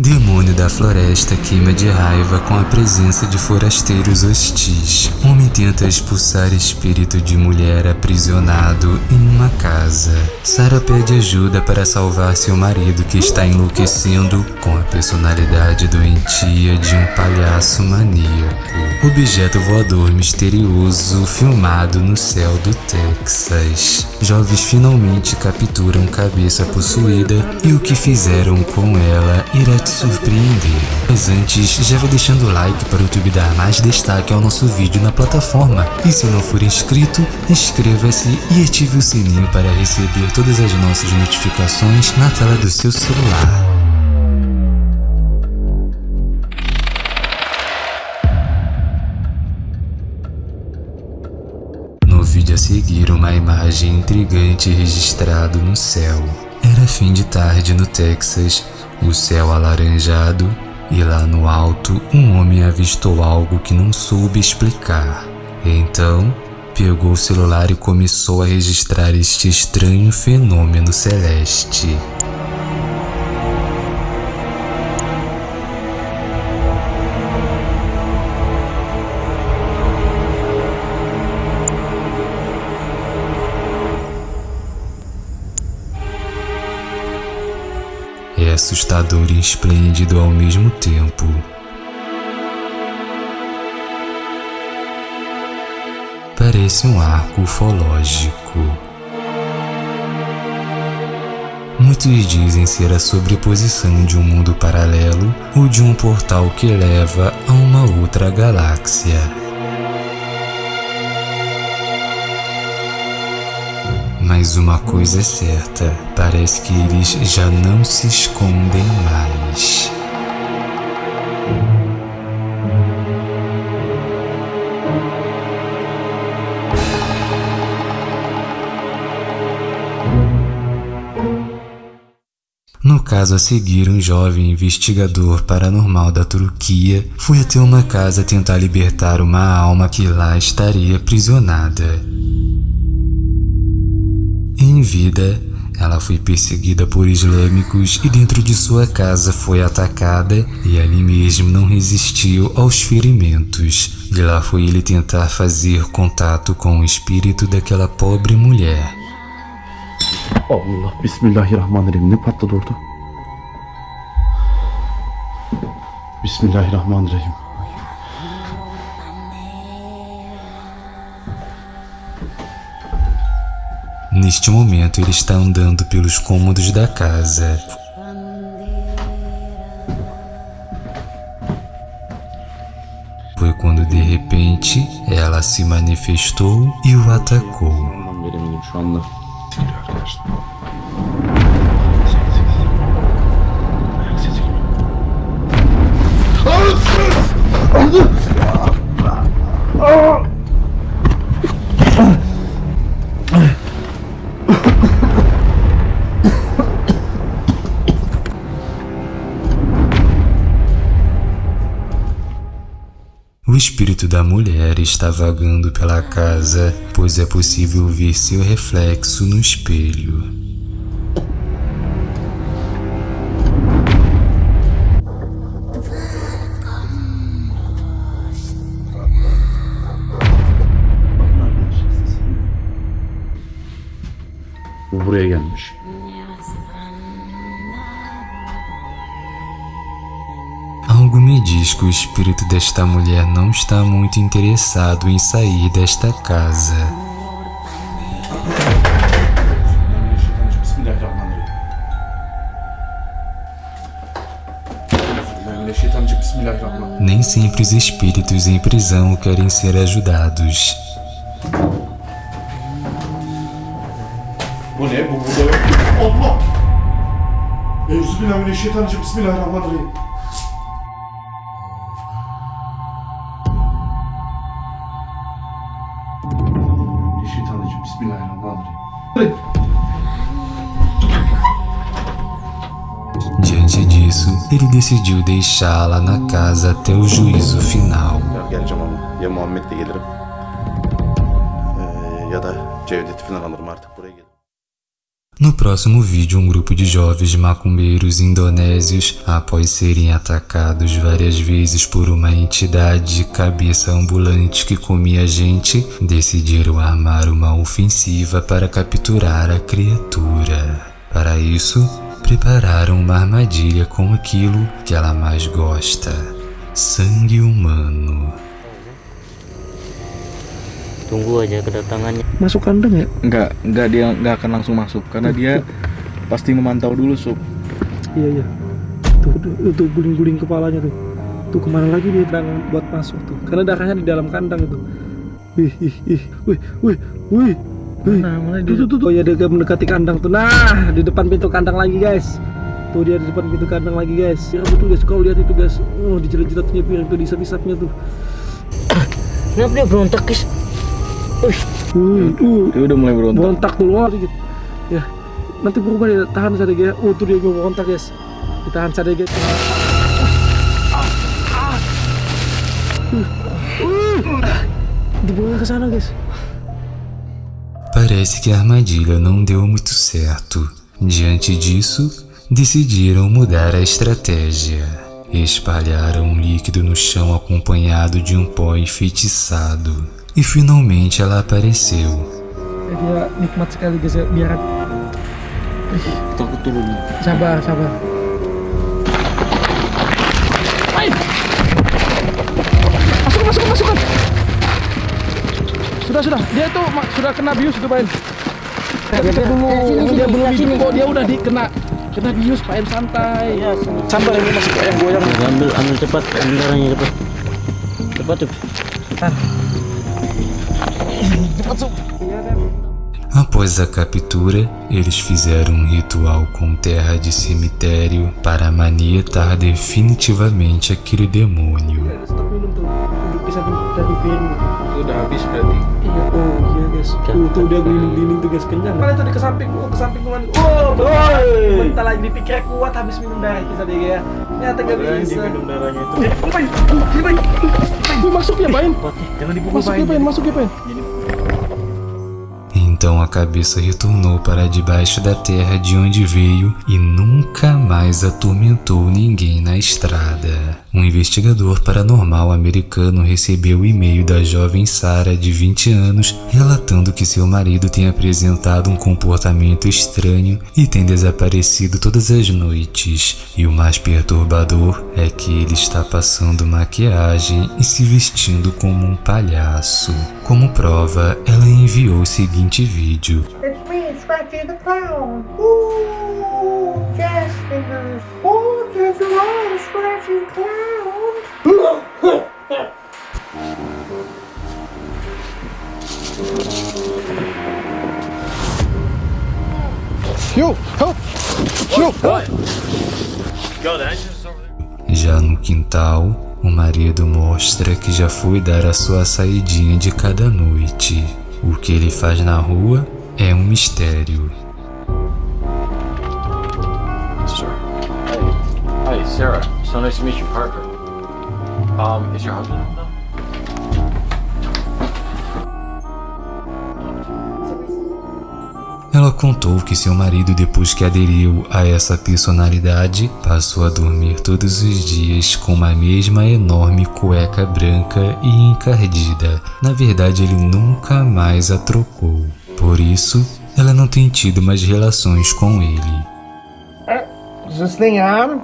Demônio da floresta queima de raiva com a presença de forasteiros hostis. Homem tenta expulsar espírito de mulher aprisionado em uma casa. Sarah pede ajuda para salvar seu marido que está enlouquecendo com a personalidade doentia de um palhaço maníaco. Objeto voador misterioso filmado no céu do Texas. Jovens finalmente capturam cabeça possuída e o que fizeram com ela irá te surpreender. Mas antes, já vai deixando o like para o YouTube dar mais destaque ao nosso vídeo na plataforma. E se não for inscrito, inscreva-se e ative o sininho para receber todas as nossas notificações na tela do seu celular. Vídeo a seguir, uma imagem intrigante registrado no céu. Era fim de tarde no Texas o céu alaranjado e lá no alto um homem avistou algo que não soube explicar. Então, pegou o celular e começou a registrar este estranho fenômeno celeste. Assustador e esplêndido ao mesmo tempo. Parece um arco ufológico. Muitos dizem ser a sobreposição de um mundo paralelo ou de um portal que leva a uma outra galáxia. Mas uma coisa é certa, parece que eles já não se escondem mais. No caso a seguir, um jovem investigador paranormal da Turquia foi até uma casa tentar libertar uma alma que lá estaria aprisionada. Em vida, ela foi perseguida por islâmicos e dentro de sua casa foi atacada e ali mesmo não resistiu aos ferimentos. E lá foi ele tentar fazer contato com o espírito daquela pobre mulher. Allah Bismillahirrahmanirrahim ne patladı orada? Bismillahirrahmanirrahim. Neste momento ele está andando pelos cômodos da casa. Foi quando de repente ela se manifestou e o atacou. Espírito da mulher está vagando pela casa, pois é possível ver seu reflexo no espelho. Bu buraya gelmiş. Diz que o espírito desta mulher não está muito interessado em sair desta casa. Nem sempre os espíritos em prisão querem ser ajudados. Bu ne? Bu burada yok. Allah! Euzubillahimineşşeytanirracim. Bismillahirrahmanirrahim. Diante disso, ele decidiu deixá-la na casa até o juízo final. Ya ya Muhammed'le gelirim Ee, ya da Cevdet'i falan alırım artık buraya gelirim. No próximo vídeo, um grupo de jovens macumbeiros indonésios, após serem atacados várias vezes por uma entidade de cabeça ambulante que comia gente, decidiram armar uma ofensiva para capturar a criatura. Para isso, prepararam uma armadilha com aquilo que ela mais gosta: sangue humano. Tunggu aja kedatangannya. Masuk kandang ya? Enggak, enggak dia enggak akan langsung masuk karena dia pasti memantau dulu sup. Iya iya. Tuh, tuh, tuh guling-guling kepalanya tuh. Tuh ke mana lagi dia bilang buat masuk tuh? Karena darahnya di dalam kandang itu. Wih, ih, ih, wih, wih, wih. Wih. Nah, mana Tuh, tuh, tuh, tuh. Oh ya dia mendekati kandang tuh. Nah, di depan pintu kandang lagi guys. Tuh dia di depan pintu kandang lagi guys. Ya betul guys, kau lihat itu guys. Oh, dijerat-jeratnya piring tuh, disap-isapnya tuh. Kenapa dia berontak guys? Uh, Dia udah mulai berontak. berontak keluar dikit. Ya, nanti berubah dia tahan. Oh, tuh dia gue berontak guys. Ditahan saja guys. Dibawa ke sana guys. Parece que a armadilha não deu muito certo. Diante disso, decidiram mudar a estratégia. Espalharam um líquido no chão acompanhado de um pó enfeitiçado. E finalmente ela apareceu. Eh, dia nikmat sekali guys ya. Biar Takut turun. sabar, sabar. Hai! Masuk, masuk, masuk. Sudah, sudah. Dia tuh ma- sudah kena bius itu, Pak. Dia dulu, dia belum hidup kok dia udah dikena kena bius, Pak En, santai. Sabar ini masih kayak goyang. Ambil ambil cepat, ambil darahnya cepat. Cepat tuh. Após a captura, eles fizeram um ritual com terra de cemitério para manietar definitivamente aquele demônio. Masuk ya, dipukul Masuk ya, Pain. Masuk ya, Pain. Então a cabeça retornou para debaixo da terra de onde veio e nunca mais atormentou ninguém na estrada. Um investigador paranormal americano recebeu o e-mail da jovem Sarah, de 20 anos, relatando que seu marido tem apresentado um comportamento estranho e tem desaparecido todas as noites. E o mais perturbador é que ele está passando maquiagem e se vestindo como um palhaço. Como prova, ela enviou o seguinte vídeo. The Clown. Ooh. Oh, there's a lot, Clown. Já no quintal, o marido mostra que já foi dar a sua saidinha de cada noite. O que ele faz na rua é um mistério. Hi, Sarah. So nice to meet you, Parker. Um, is your husband Ela contou que seu marido, depois que aderiu a essa personalidade, passou a dormir todos os dias com uma mesma enorme cueca branca e encardida. Na verdade, ele nunca mais a trocou. Por isso, ela não tem tido mais relações com ele. Is this thing on?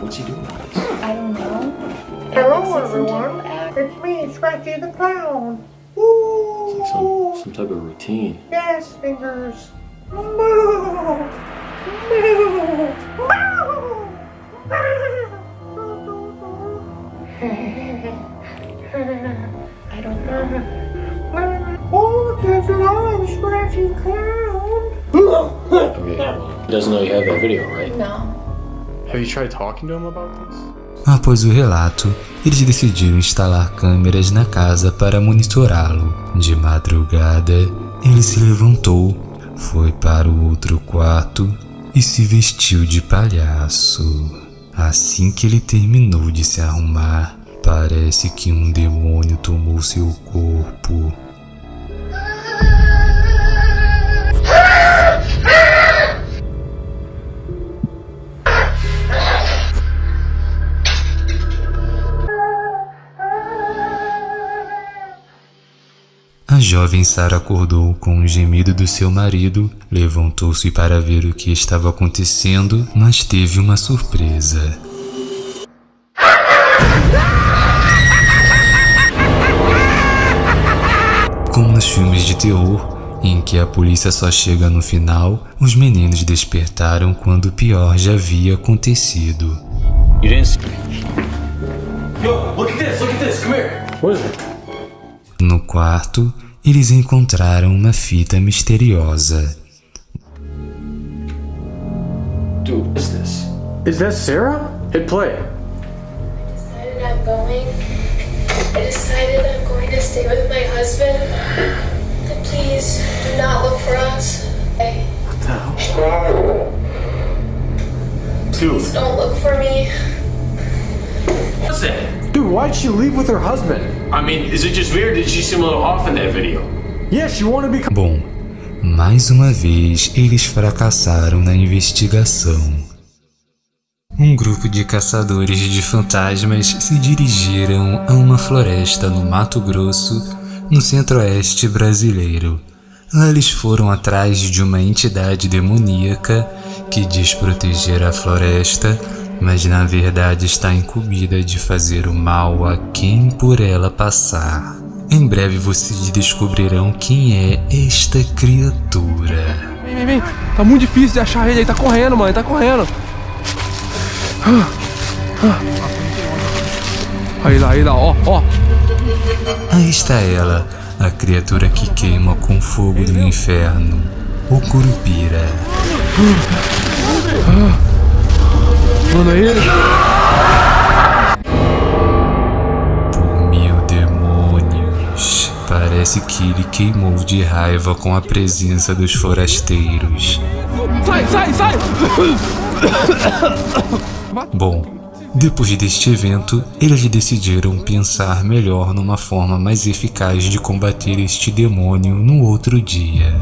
What's he doing? I don't know. Hello, everyone. It's me, Scratchy the Clown. Ooh, Some, some type of routine. jazz fingers. I don't know. Oh, there's a lot, Scratchy the Clown. He doesn't know you have that video, right? No. Have you tried talking to him about this? Após o relato, eles decidiram instalar câmeras na casa para monitorá-lo. De madrugada, ele se levantou, foi para o outro quarto e se vestiu de palhaço. Assim que ele terminou de se arrumar, parece que um demônio tomou seu corpo. Jovem Sara acordou com um gemido do seu marido, levantou-se para ver o que estava acontecendo, mas teve uma surpresa. Como nos filmes de terror, em que a polícia só chega no final, os meninos despertaram quando o pior já havia acontecido. You didn't see. Yo, look at this, look at this, come here. What is it? No quarto, eles encontraram uma fita misteriosa. Dude, what is this? Is that Sarah? Hit play. decided I'm going. I decided I'm going to stay with my husband. And please do not look for us. Okay? Dude. Don't look for me. What's Dude, why'd she leave with her husband? I mean, is it just or did she seem a little off in that video? Yeah, she wanted to become. Bom, mais uma vez eles fracassaram na investigação. Um grupo de caçadores de fantasmas se dirigiram a uma floresta no Mato Grosso, no centro-oeste brasileiro. Lá eles foram atrás de uma entidade demoníaca que diz proteger a floresta, mas na verdade está incumbida de fazer o mal a quem por ela passar. Em breve vocês descobrirão quem é esta criatura. Vem, vem, vem. Tá muito difícil de achar ele, ele tá correndo, mano, ele tá correndo. Aí lá, aí lá, ó, ó. Aí está ela, a criatura que queima com fogo do inferno, o Curupira. Ele. Por mil demônios, parece que ele queimou de raiva com a presença dos forasteiros. Sai, sai, sai! Bom, depois deste evento, eles decidiram pensar melhor numa forma mais eficaz de combater este demônio no outro dia.